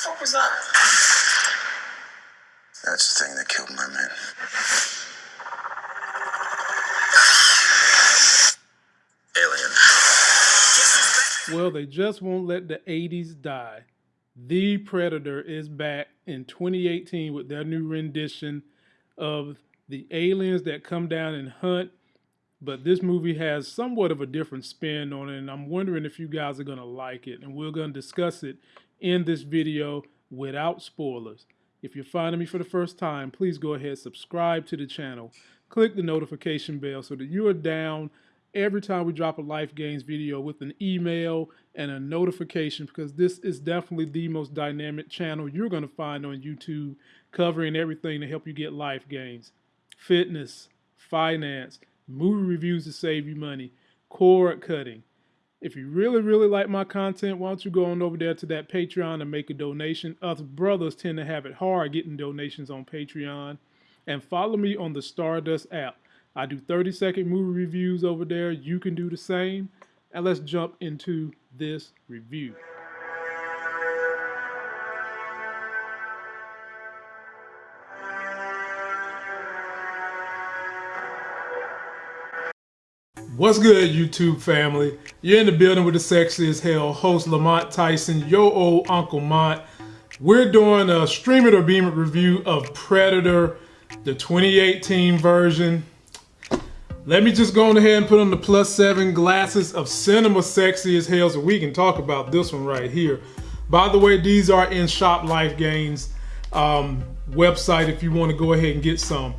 fuck was that? That's the thing that killed my men. Alien. Well, they just won't let the 80s die. The Predator is back in 2018 with their new rendition of the aliens that come down and hunt. But this movie has somewhat of a different spin on it, and I'm wondering if you guys are going to like it. And we're going to discuss it in this video without spoilers. If you're finding me for the first time, please go ahead subscribe to the channel. Click the notification bell so that you are down every time we drop a Life Gains video with an email and a notification because this is definitely the most dynamic channel you're going to find on YouTube covering everything to help you get life gains. Fitness, finance, movie reviews to save you money, cord cutting. If you really, really like my content, why don't you go on over there to that Patreon and make a donation? Us brothers tend to have it hard getting donations on Patreon. And follow me on the Stardust app. I do 30 second movie reviews over there. You can do the same. And let's jump into this review. What's good, YouTube family? You're in the building with the sexy as hell host Lamont Tyson, yo old Uncle Mont. We're doing a stream it or beam it review of Predator, the 2018 version. Let me just go on ahead and put on the plus seven glasses of cinema sexy as hell so we can talk about this one right here. By the way, these are in Shop Life Gains um, website if you want to go ahead and get some.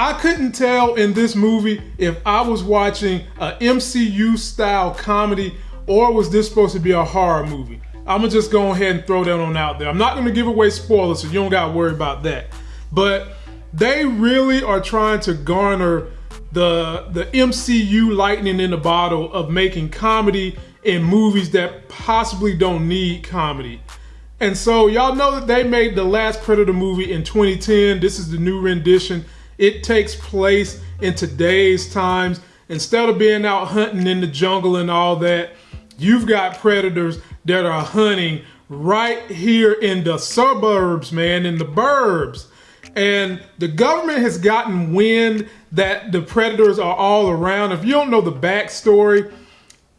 I couldn't tell in this movie if I was watching a MCU style comedy or was this supposed to be a horror movie. I'm gonna just go ahead and throw that on out there. I'm not gonna give away spoilers, so you don't gotta worry about that. But they really are trying to garner the the MCU lightning in the bottle of making comedy in movies that possibly don't need comedy. And so y'all know that they made the last Predator movie in 2010. This is the new rendition. It takes place in today's times. Instead of being out hunting in the jungle and all that, you've got predators that are hunting right here in the suburbs, man, in the burbs. And the government has gotten wind that the predators are all around. If you don't know the backstory,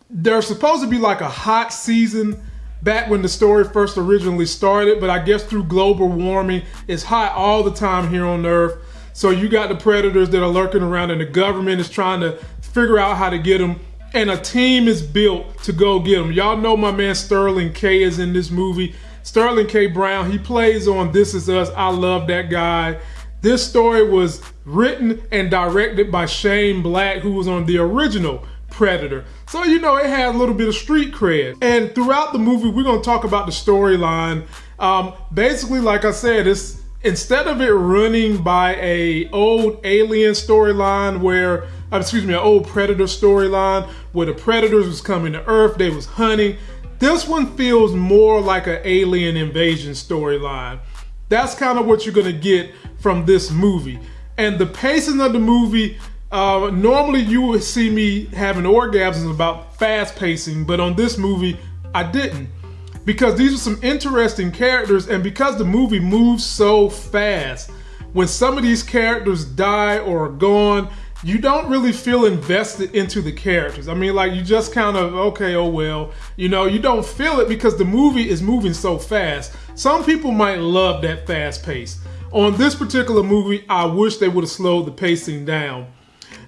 there's supposed to be like a hot season back when the story first originally started, but I guess through global warming, it's hot all the time here on Earth. So you got the predators that are lurking around, and the government is trying to figure out how to get them. And a team is built to go get them. Y'all know my man Sterling K is in this movie. Sterling K. Brown, he plays on This Is Us. I love that guy. This story was written and directed by Shane Black, who was on the original Predator. So, you know, it had a little bit of street cred. And throughout the movie, we're going to talk about the storyline. Um, basically, like I said, it's instead of it running by a old alien storyline where, uh, excuse me, an old Predator storyline where the Predators was coming to Earth, they was hunting, this one feels more like an alien invasion storyline. That's kind of what you're gonna get from this movie. And the pacing of the movie, uh, normally you would see me having orgasms about fast pacing, but on this movie, I didn't. Because these are some interesting characters, and because the movie moves so fast, when some of these characters die or are gone, you don't really feel invested into the characters. I mean, like you just kind of okay, oh well, you know, you don't feel it because the movie is moving so fast. Some people might love that fast pace. On this particular movie, I wish they would have slowed the pacing down.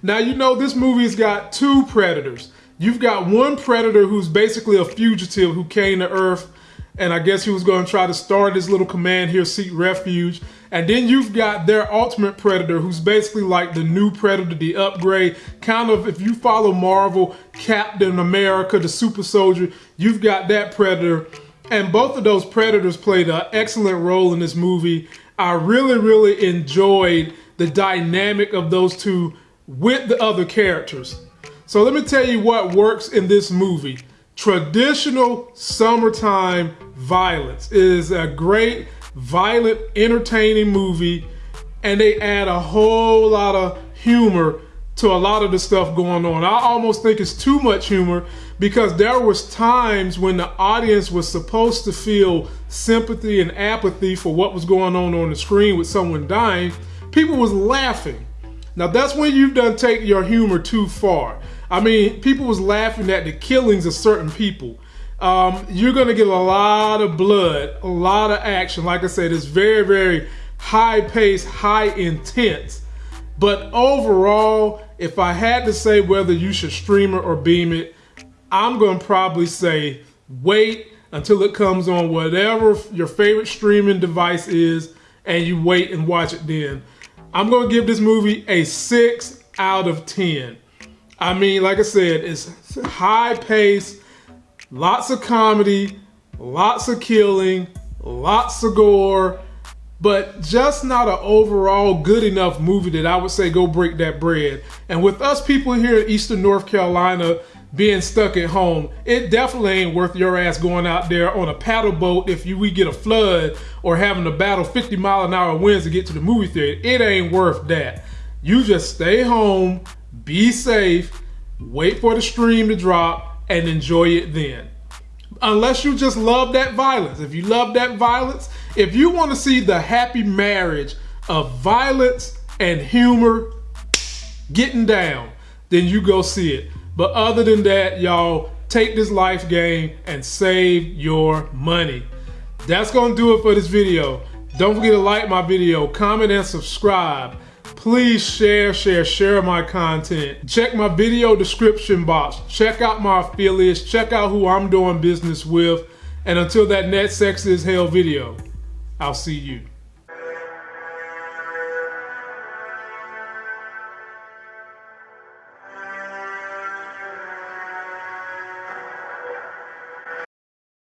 Now, you know, this movie's got two predators. You've got one predator who's basically a fugitive who came to Earth and I guess he was going to try to start his little command here, seek refuge. And then you've got their ultimate predator, who's basically like the new predator, the upgrade. Kind of, if you follow Marvel, Captain America, the super soldier, you've got that predator. And both of those predators played an excellent role in this movie. I really, really enjoyed the dynamic of those two with the other characters. So let me tell you what works in this movie. Traditional summertime violence is a great, violent, entertaining movie, and they add a whole lot of humor to a lot of the stuff going on. I almost think it's too much humor because there was times when the audience was supposed to feel sympathy and apathy for what was going on on the screen with someone dying. People was laughing. Now that's when you've done take your humor too far. I mean, people was laughing at the killings of certain people. Um, you're gonna get a lot of blood, a lot of action. Like I said, it's very, very high pace, high intense. But overall, if I had to say whether you should stream it or beam it, I'm gonna probably say wait until it comes on whatever your favorite streaming device is, and you wait and watch it then. I'm gonna give this movie a six out of 10. I mean, like I said, it's high pace, lots of comedy, lots of killing, lots of gore, but just not an overall good enough movie that I would say go break that bread. And with us people here in Eastern North Carolina being stuck at home, it definitely ain't worth your ass going out there on a paddle boat if you we get a flood or having to battle 50 mile an hour winds to get to the movie theater. It ain't worth that. You just stay home, be safe, wait for the stream to drop, and enjoy it then. Unless you just love that violence. If you love that violence, if you want to see the happy marriage of violence and humor getting down, then you go see it. But other than that, y'all, take this life gain and save your money. That's gonna do it for this video. Don't forget to like my video, comment and subscribe. Please share, share, share my content. Check my video description box. Check out my affiliates. Check out who I'm doing business with. And until that next sex is hell video, I'll see you.